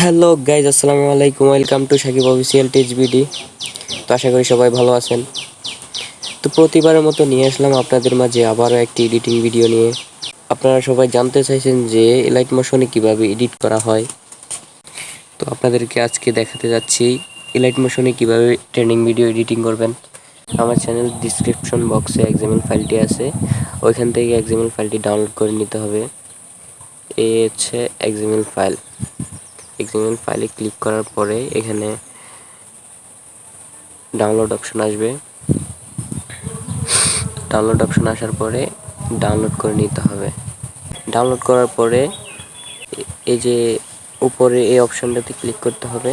Hello guys আসসালামু আলাইকুম। Welcome to Sakib official teach BD তো আশা করি সবাই ভালো আছেন। তো প্রতিবারের মতো নিয়ে আসলাম আপনাদের মাঝে আবারও একটি এডিটিং ভিডিও নিয়ে। আপনারা সবাই জানতে চাইছেন যে এলাইট মোশনে কীভাবে এডিট করা হয়। তো আপনাদেরকে আজকে দেখাতে যাচ্ছি এলাইট মোশনে কীভাবে ট্রেনিং ভিডিও এডিটিং করবেন। আমার চ্যানেল ডিসক্রিপশন বক্সে এক্সামেল ফাইলটি আছে। ওইখান থেকে এক্সামেল ফাইলটি ডাউনলোড করে নিতে হবে। এই হচ্ছে এক্সামেল ফাইল এক্সামেল ফাইলে ক্লিক করার পরে এখানে ডাউনলোড অপশন আসবে। ডাউনলোড অপশন আসার পরে ডাউনলোড করে নিতে হবে। ডাউনলোড করার পরে এই যে উপরে এই অপশনটাতে ক্লিক করতে হবে।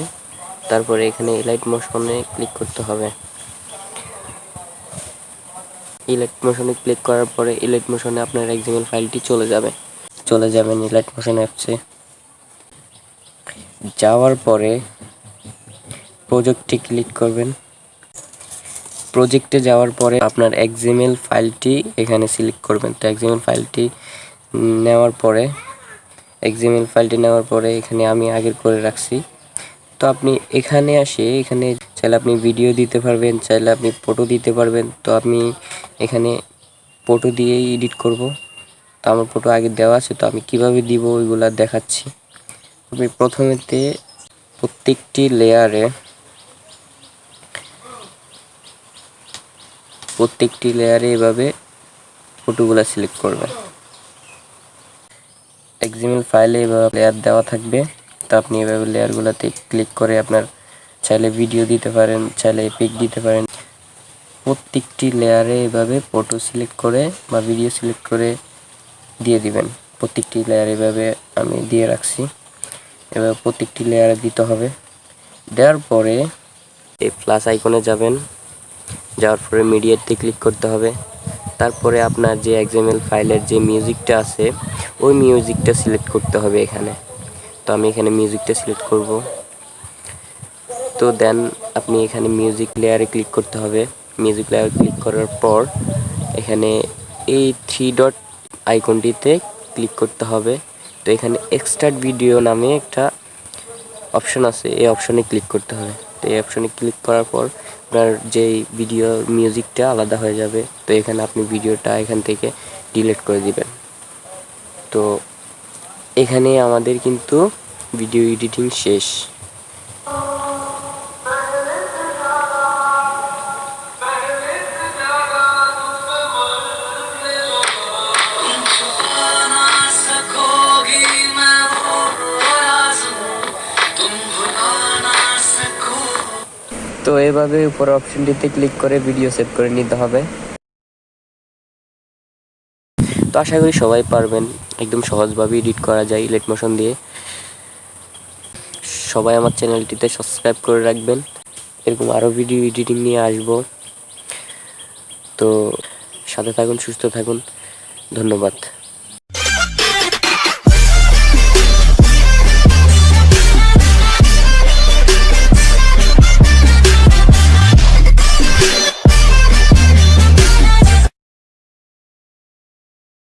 তারপরে এখানে ইলাইট মোশনে ক্লিক করতে হবে। ইলাইট মোশনে ক্লিক করার পরে ইলাইট মোশনে আপনার এক্সামেল ফাইলটি চলে যাবে। চলে যাবেন ইলাইট মোশন অ্যাপসে যাওয়ার পরে প্রজেক্টে ক্লিক করবেন। প্রজেক্টে যাওয়ার পরে আপনার এক্সএমএল ফাইলটি এখানে সিলেক্ট করবেন। তো এক্সএমএল ফাইলটি নেওয়ার পরে এক্সএমএল ফাইলটি নেওয়ার পরে এখানে আমি আগের করে রাখছি। তো আপনি এখানে আসে, এখানে চাইলে আপনি ভিডিও দিতে পারবেন, চাইলে আপনি ফটো দিতে পারবেন। তো আমি এখানে ফটো দিয়েই এডিট করব। তো আমার ফটো আগে দেওয়া আছে, তো আমি কীভাবে দিব ওইগুলা দেখাচ্ছি। আমি প্রথমেতে প্রত্যেকটি লেয়ারে প্রত্যেকটি লেয়ারে এভাবে ফটোগুলা সিলেক্ট করবেন এক্সিমেল ফাইলে এভাবে লেয়ার দেওয়া থাকবে। তো আপনি এভাবে লেয়ারগুলোতে ক্লিক করে আপনার চাইলে ভিডিও দিতে পারেন, চাইলে পিক দিতে পারেন। প্রত্যেকটি লেয়ারে এভাবে ফটো সিলেক্ট করে বা ভিডিও সিলেক্ট করে দিয়ে দিবেন। প্রত্যেকটি লেয়ার এভাবে আমি দিয়ে রাখছি। এবার প্রত্যেকটি লেয়ারে দিতে হবে। দেওয়ার পরে এই প্লাস আইকনে যাবেন। যাওয়ার পরে মিডিয়াতে ক্লিক করতে হবে। তারপরে আপনার যে এক্সএমএল ফাইলের যে মিউজিকটা আছে, ওই মিউজিকটা সিলেক্ট করতে হবে এখানে। তো আমি এখানে মিউজিকটা সিলেক্ট করব। তো দেন আপনি এখানে মিউজিক লেয়ারে ক্লিক করতে হবে। মিউজিক লেয়ারে ক্লিক করার পর এখানে এই থ্রি ডট আইকনটিতে ক্লিক করতে হবে। তো এখানে এক্সট্রাট ভিডিও নামে একটা অপশন আছে। এই অপশনে ক্লিক করতে হবে। তো এই অপশনে ক্লিক করার পর আপনার যেই ভিডিও মিউজিকটা আলাদা হয়ে যাবে, তো এখানে আপনি ভিডিওটা এখান থেকে ডিলিট করে দিবেন। তো এখানে আমাদের কিন্তু ভিডিও এডিটিং শেষ। তো এভাবে উপর অপশনটিতে ক্লিক করে ভিডিও সেভ করে নিতে হবে। তো আশা করি সবাই পারবেন। একদম সহজভাবে এডিট করা যায় ইলেট মোশন দিয়ে। সবাই আমার চ্যানেলটিতে সাবস্ক্রাইব করে রাখবেন। এরকম আরও ভিডিও এডিটিং নিয়ে আসব। তো সাথে থাকুন, সুস্থ থাকুন। ধন্যবাদ।